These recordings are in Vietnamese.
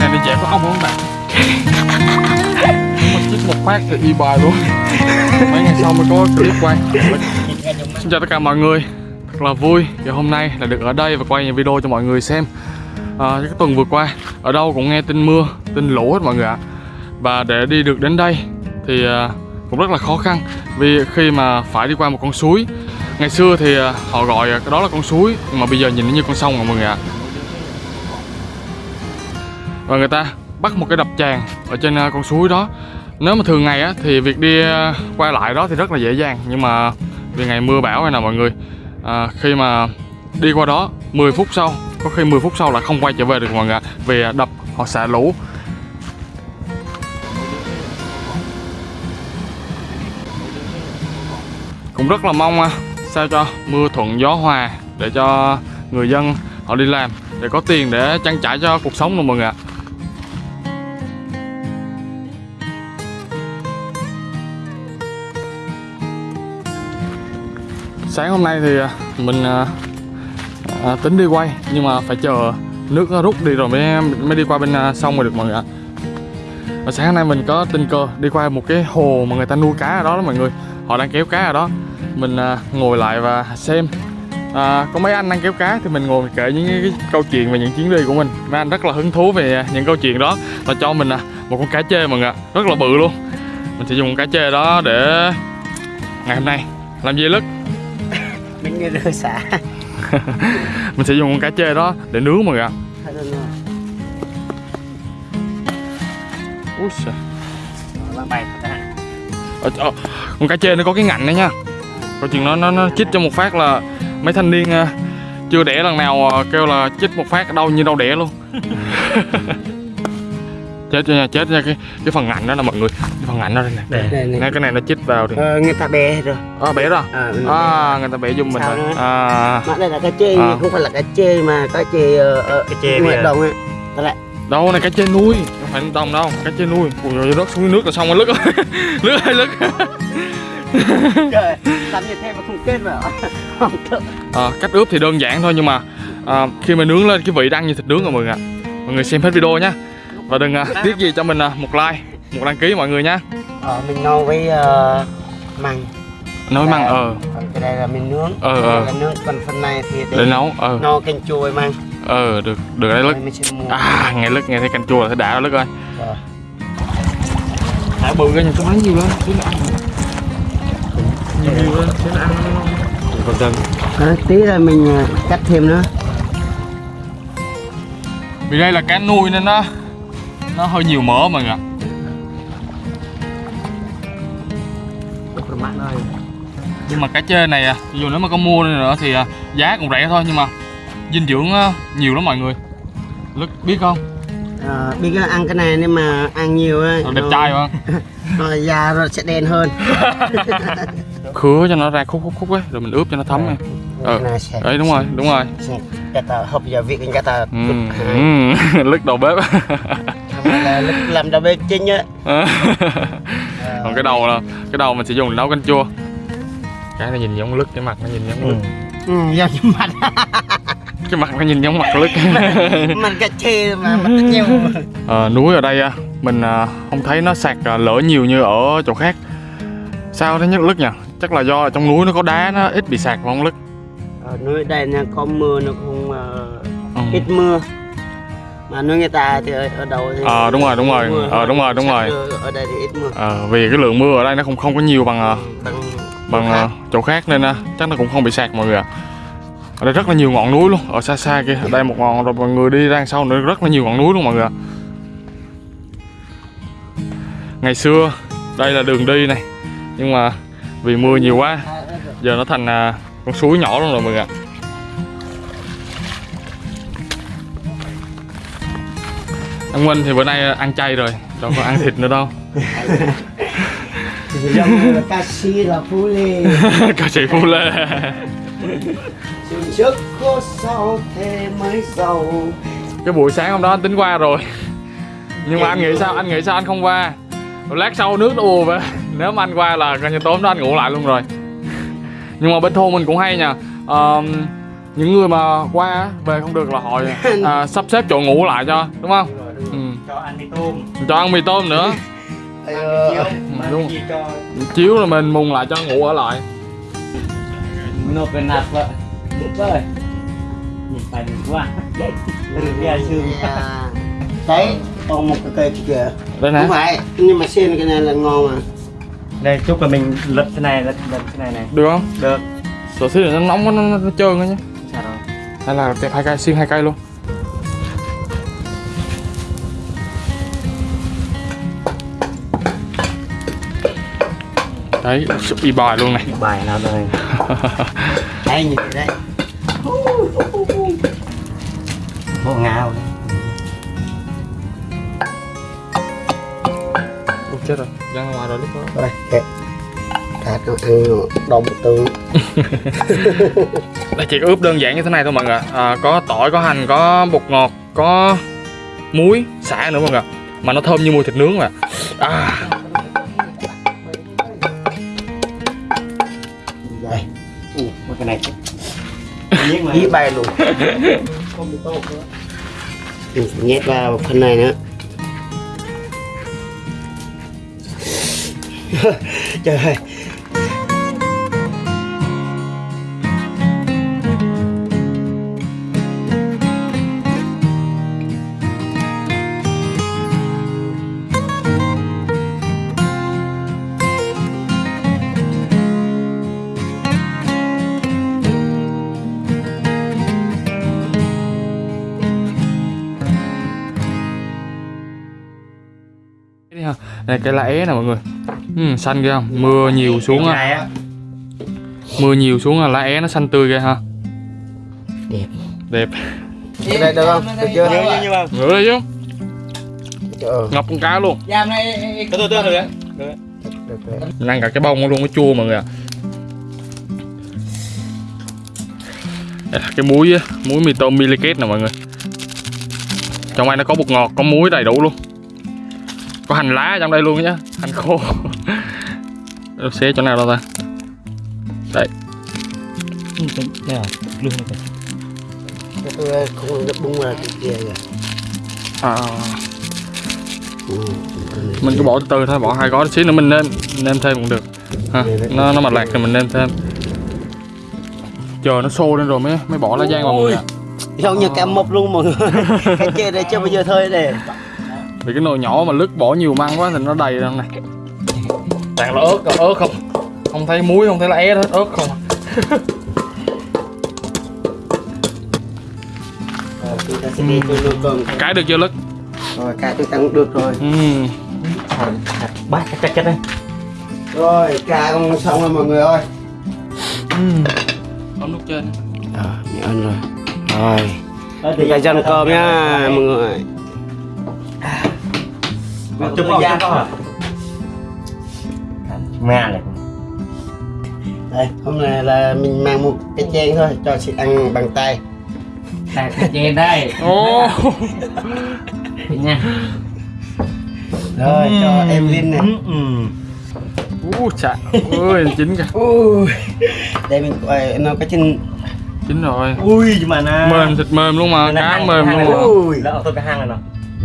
có ong không bạn? Mình chích một phát thì y bài luôn. Mấy ngày sau mới có clip quay. Xin chào tất cả mọi người. Thật là vui và hôm nay là được ở đây và quay những video cho mọi người xem. À, cái tuần vừa qua ở đâu cũng nghe tin mưa tin lũ hết mọi người ạ. Và để đi được đến đây thì à, cũng rất là khó khăn vì khi mà phải đi qua một con suối. Ngày xưa thì à, họ gọi cái đó là con suối mà bây giờ nhìn nó như con sông mọi người ạ và người ta bắt một cái đập tràn ở trên à, con suối đó. Nếu mà thường ngày á thì việc đi à, qua lại đó thì rất là dễ dàng. Nhưng mà vì ngày mưa bão hay nào mọi người à, khi mà đi qua đó 10 phút sau có khi 10 phút sau là không quay trở về được mọi người vì à, đập họ xả lũ. Cũng rất là mong sao cho mưa thuận gió hòa để cho người dân họ đi làm để có tiền để trang trải cho cuộc sống luôn mọi người ạ. Sáng hôm nay thì à, mình à, à, tính đi quay nhưng mà phải chờ nước nó rút đi rồi mới mới đi qua bên à, sông rồi được mọi người ạ. Và sáng hôm nay mình có tình cờ đi qua một cái hồ mà người ta nuôi cá ở đó đó mọi người. Họ đang kéo cá ở đó. Mình à, ngồi lại và xem à, có mấy anh đang kéo cá thì mình ngồi kể những cái, cái câu chuyện về những chuyến đi của mình. Mấy anh rất là hứng thú về những câu chuyện đó và cho mình à, một con cá chê mọi người ạ. Rất là bự luôn. Mình sẽ dùng con cá chê đó để ngày hôm nay làm gì lứt mình như rơi xả. Mình sẽ dùng con cá chê đó để nướng mọi người ạ. À Ờ, ờ, con cá chê nó có cái ngạnh đấy nha. Câu chuyện nó nó nó chích cho một phát là mấy thanh niên à, chưa đẻ lần nào kêu là chích một phát đau như đau đẻ luôn chết nha chết nha cái cái phần ngạnh đó là mọi người. Cái phần ngạnh đó đây nè. Đây này Nè, cái này nó chích vào thì ờ, người ta hết rồi. À, bẻ đó à, à người ta bẻ giùm mình Sao rồi. à. Mà đây là cá chê À. không phải là cá chê mà cá chê ở ở Cá chê ngoài đồng ấy. Đó lại. Đâu này cá chê nuôi. Không phải đồng đâu cá chê nuôi. Ui rồi rớt xuống nước là xong rồi lứt. Rồi lứt hay lứt. Trời làm như thế mà không kết mà. Không À, cách ướp thì đơn giản thôi nhưng mà à, khi mà nướng lên cái vị đang như thịt nướng rồi mọi người ạ. Mọi người xem hết video nhé và đừng à, tiếc gì cho mình à, một like một đăng ký mọi người nhé ờ, mình nấu với uh, măng. Nói măng ờ. Còn cái đây là mình nướng. Ờ, ờ. là nướng còn phần này thì để nấu ờ. nấu canh chua với măng. Ờ được được đấy mua. À nghe lứt nghe thấy canh chua là thấy đã lứt ơi. Ờ. thả bự cái nhà tôi lấy nhiều lên xíu nữa ăn. Nhiều nhiều lên xíu nữa ăn còn chân Ờ, tí là mình ờ, cắt thêm nữa. Vì đây là cá nuôi nên nó nó hơi nhiều mỡ mọi người ạ. Nhưng mà cá chê này à, dù nếu mà có mua nữa thì à, giá cũng rẻ thôi nhưng mà dinh dưỡng á, nhiều lắm mọi người. Lức biết không? Ờ, biết là ăn cái này nhưng mà ăn nhiều ấy, đẹp nó- trai không nó da nó sẽ đen hơn. Khứa cho nó ra khúc khúc khúc ấy rồi mình ướp cho nó thấm này sẽ- đấy đúng rồi đúng rồi. Cái ta hộp gia vị cái ta ừ. ừ. lứt đầu bếp là lúc làm đầu bếp chính á. Còn cái đầu là cái đầu mình sẽ dùng để nấu canh chua. Cái nó nhìn giống lứt cái mặt nó nhìn giống ừ, do những mặt. Cái mặt nó nhìn giống mặt lứt. Mặt cà chê mà mặt nhiều Ờ, núi ở đây à, mình à, không thấy nó sạt à, lở nhiều như ở chỗ khác. Sao nó nhất lứt nhỉ? Chắc là do ở trong núi nó có đá nó ít bị vào không lứt. Ở nơi đây nó có mưa nó cũng ờ, ừ. ít mưa mà nơi người ta thì ở, đâu thì Ờ, đúng rồi, đúng rồi. mưa, Ờ, đúng rồi, đúng rồi. ở đây thì ít mưa. Ờ, vì cái lượng mưa ở đây nó không không có nhiều bằng à, bằng bằng à, chỗ khác nên à, chắc nó cũng không bị sạt mọi người ạ. Ở đây rất là nhiều ngọn núi luôn ở xa xa kia. Ở đây một ngọn rồi mọi người đi ra sau nữa rất là nhiều ngọn núi luôn mọi người ạ. Ngày xưa đây là đường đi này nhưng mà vì mưa nhiều quá giờ nó thành à, con suối nhỏ luôn rồi mọi người ạ anh Minh thì bữa nay ăn chay rồi đâu có ăn thịt nữa đâu. Như là ca sĩ là phú lê ca sĩ Phu Lê. Chừng trước có sau thế mới giàu? Cái buổi sáng hôm đó anh tính qua rồi. Nhưng mà anh nghĩ sao anh nghĩ sao anh không qua? Lát sau nước nó ùa về. Nếu mà anh qua là coi như tối hôm đó anh ngủ lại luôn rồi. Nhưng mà bên thôn mình cũng hay nha. Ờ, những người mà qua về không được là họ à, sắp xếp chỗ ngủ lại cho đúng không ừ. cho ăn mì tôm. Cho ăn mì tôm nữa. Ê, ờ, mì chiếu Ừ, đúng. cho chiếu là mình mùng lại cho ngủ ở lại. Nộp cái nạt vợ. Vợ nhìn phải đừng quá. Bia sương à, đấy còn một cái cây kìa. Đây nè. Không phải nhưng mà xin cái này là ngon mà đây chúc là mình lật thế này lật lật thế này này. Được không? Được. Sổ xí này nó nóng quá nó, nó, nó trơn á nhé. Sao rồi hay là hai cây xiên hai cây luôn đấy y bài luôn này. Bài nào đây đây nhìn đấy. Bộ ngao Ôi, chết rồi. Ra ngoài rồi lúc đó. Đây kẹp thịt nó ăn đông tương đây chỉ ướp đơn giản như thế này thôi mọi người à, có tỏi có hành có bột ngọt có muối xả nữa mọi người mà nó thơm như mùi thịt nướng mà. À, cái này. Ý bay luôn. Không bị tốt nữa. Mình nhét vào phần này nữa. Trời ơi Đây này cái lá é nè mọi người. Ừ, xanh ghê không? Mưa nhiều xuống Cái á này mưa nhiều xuống là lá é nó xanh tươi ghê ha. Đẹp. Đẹp. Cái này được không? Được chưa? Mà ngửa đi chứ. Ngập con cá luôn. Này Từ từ từ từ đấy. Được ăn cả cái bông luôn nó chua mọi người ạ. Đây là cái muối muối mì tôm miliket nè mọi người. Trong đây nó có bột ngọt có muối đầy đủ luôn có hành lá trong đây luôn nhá. Hành khô. Xé chỗ nào đâu ta? Đây. Đây à Lương này Cái tôi không được bung ra cái kia kìa. À, ừ, mình cứ bỏ từ từ thôi bỏ hai gói xíu nữa mình nêm nêm thêm cũng được. Ha nó nó mà lạc thì mình nêm thêm. Chờ nó sôi lên rồi mới mới bỏ lá giang vào mọi người ạ. Giống như cá mập luôn mọi người. Cái kia đây chưa bao giờ thôi đây vì cái nồi nhỏ mà lứt bỏ nhiều măng quá thì nó đầy ra này. Toàn là ớt còn ớt không? Không thấy muối không thấy lá é hết ớt không? À. rồi chúng ta sẽ đi cho nồi cơm cái được chưa lứt rồi cá tôi tăng được rồi. Ừ. Bát chắc chắc đây. Rồi cá cũng xong rồi mọi người ơi. Ấm nước trên. Rồi mình ăn rồi. Rồi bây giờ dân cơm nha mọi người Chụp vào chụp vào Mẹ này. Đây hôm nay là mình mang một cái chén thôi cho chị ăn bằng tay. Đặt cái chén đây. Ô Nha. Rồi cho em Linh này. Ừ. u chà. Ơi chín kìa. Ui. Đây mình quay nó có chân chín rồi. Ui mà nó mềm thịt mềm luôn mà. Cá mềm luôn mà. ui. Lỡ tôi cái hang này nó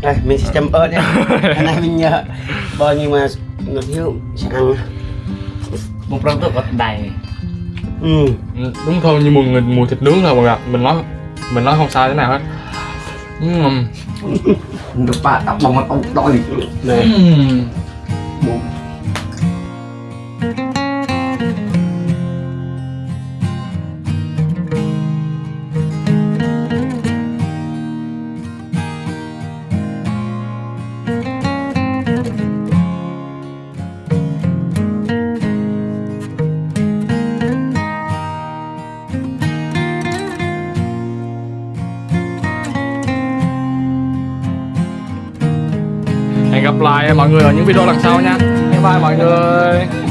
đây mình sẽ chấm ớt nhé. Cái này mình nhớ bao nhiêu mà nó thiếu sẽ ăn. Một răng tôi có đầy. Ừ. Đúng thôi như mùi mùi thịt nướng thôi mọi người mình nói mình nói không sai thế nào hết. Ừm. được ba tóc bằng mặt ông đỏ đi này mọi người ở những video lần sau nha bye bye mọi người.